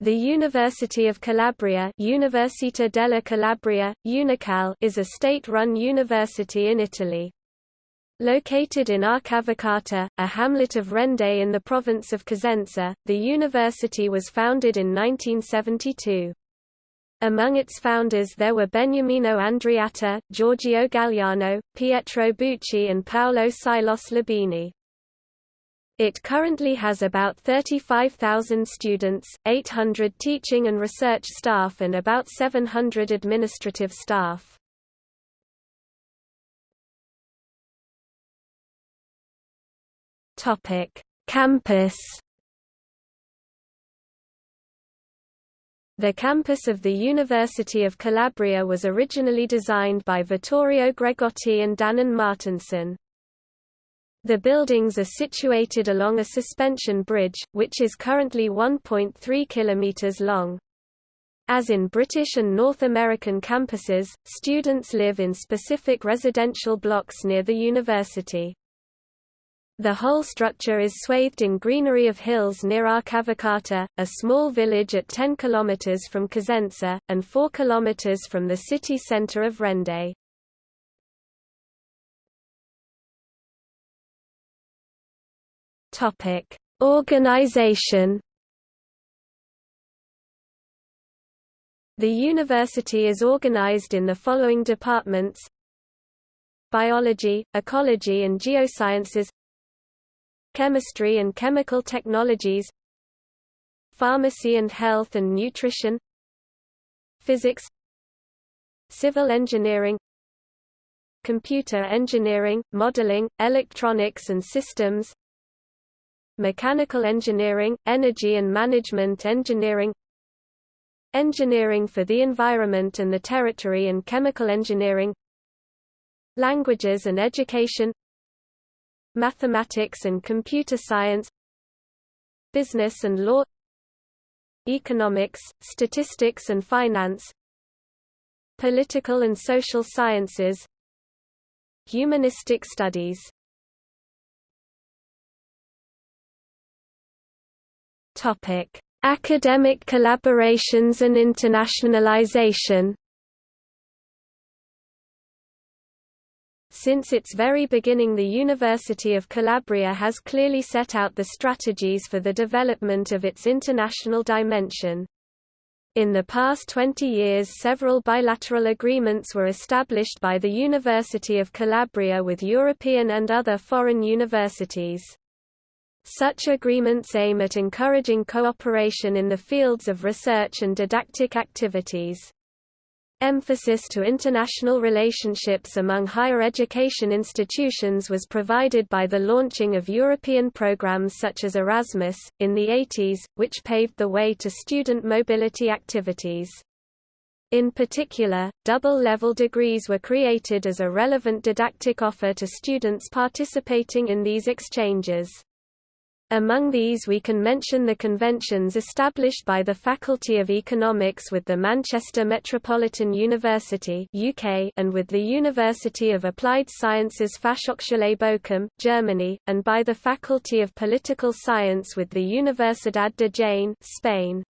The University of Calabria Università della Calabria, Unical is a state-run university in Italy. Located in Arcavacata, a hamlet of Rende in the province of Cosenza, the university was founded in 1972. Among its founders there were Beniamino Andreatta, Giorgio Gagliani, Pietro Bucci and Paolo Sylos Labini. It currently has about 35,000 students, 800 teaching and research staff and about 700 administrative staff. Campus The campus of the University of Calabria was originally designed by Vittorio Gregotti and Danon Martinson. The buildings are situated along a suspension bridge, which is currently 1.3 km long. As in British and North American campuses, students live in specific residential blocks near the university. The whole structure is swathed in greenery of hills near Arcavacata, a small village at 10 km from Cosenza, and 4 km from the city centre of Rende. Topic: Organization. The university is organized in the following departments: Biology, Ecology and Geosciences, Chemistry and Chemical Technologies, Pharmacy and Health and Nutrition, Physics, Civil Engineering, Computer Engineering, Modeling, Electronics and Systems, Mechanical Engineering, Energy and Management Engineering Engineering for the Environment and the Territory and Chemical Engineering Languages and Education Mathematics and Computer Science Business and Law Economics, Statistics and Finance Political and Social Sciences Humanistic Studies Topic: Academic collaborations and internationalization. Since its very beginning the University of Calabria has clearly set out the strategies for the development of its international dimension. In the past 20 years several bilateral agreements were established by the University of Calabria with European and other foreign universities. Such agreements aim at encouraging cooperation in the fields of research and didactic activities. Emphasis to international relationships among higher education institutions was provided by the launching of European programs such as Erasmus, in the 80s, which paved the way to student mobility activities. In particular, double-level degrees were created as a relevant didactic offer to students participating in these exchanges. Among these we can mention the conventions established by the Faculty of Economics with the Manchester Metropolitan University UK and with the University of Applied Sciences Fachhochschule Bochum, Germany, and by the Faculty of Political Science with the Universidad de Jaén Spain.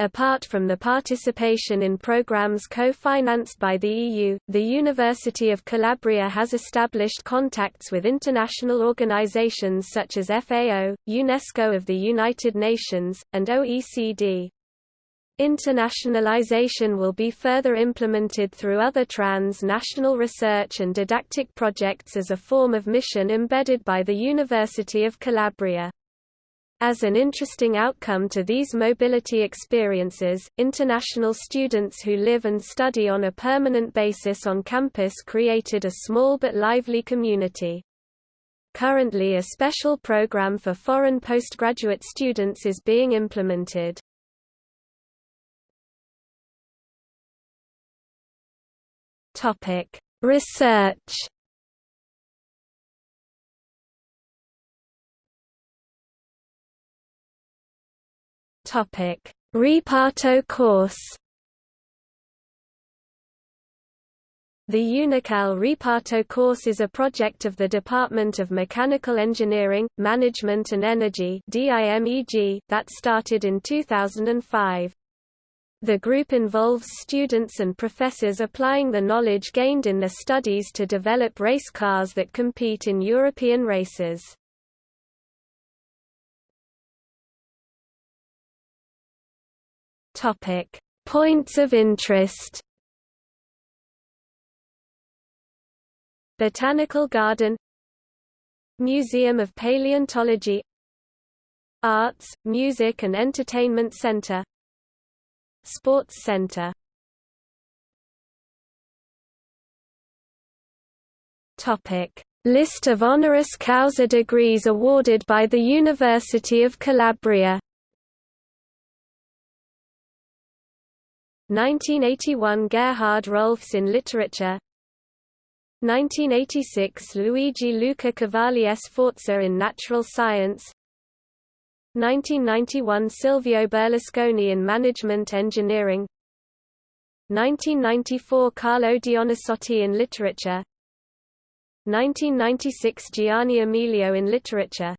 Apart from the participation in programs co-financed by the EU, the University of Calabria has established contacts with international organizations such as FAO, UNESCO of the United Nations, and OECD. Internationalization will be further implemented through other trans-national research and didactic projects as a form of mission embedded by the University of Calabria. As an interesting outcome to these mobility experiences, international students who live and study on a permanent basis on campus created a small but lively community. Currently a special program for foreign postgraduate students is being implemented. Research Topic: Reparto Corse. The UNICAL Reparto Corse is a project of the Department of Mechanical Engineering, Management and Energy that started in 2005. The group involves students and professors applying the knowledge gained in their studies to develop race cars that compete in European races. Points of interest. Botanical Garden. Museum of Paleontology. Arts, Music and Entertainment Center. Sports Center. List of honoris causa degrees awarded by the University of Calabria 1981 Gerhard Rohlfs in Literature 1986 Luigi Luca Cavalli Sforza in Natural Science. 1991 Silvio Berlusconi in Management Engineering. 1994 Carlo Dionisotti in Literature. 1996 Gianni Emilio in Literature.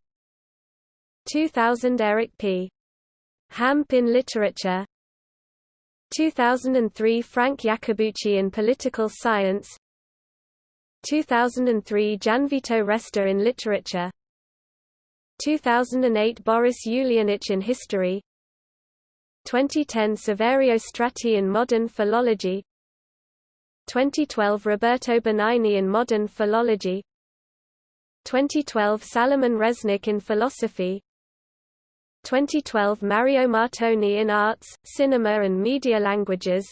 2000 Eric P. Hamp in Literature 2003 Frank Iacobucci in Political Science. 2003 Gianvito Resta in Literature. 2008 Boris Ulianich in History. 2010 Saverio Strati in Modern Philology. 2012 Roberto Benigni in Modern Philology. 2012 Salomon Resnik in Philosophy 2012 Mario Martone in Arts, Cinema and Media Languages.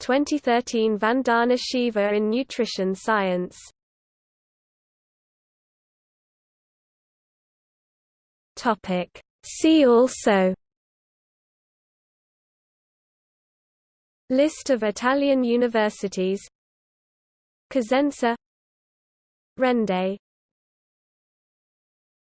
2013 Vandana Shiva in Nutrition Science. Topic. See also. List of Italian universities. Cosenza. Rende